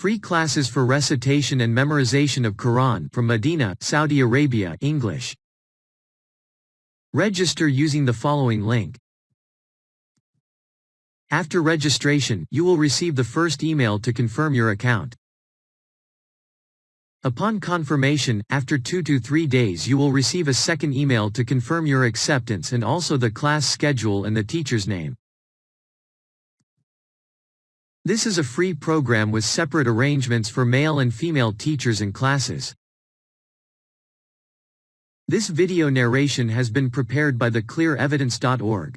Free classes for recitation and memorization of Quran from Medina, Saudi Arabia English. Register using the following link. After registration, you will receive the first email to confirm your account. Upon confirmation, after 2 to 3 days you will receive a second email to confirm your acceptance and also the class schedule and the teacher's name. This is a free program with separate arrangements for male and female teachers and classes. This video narration has been prepared by theclearevidence.org.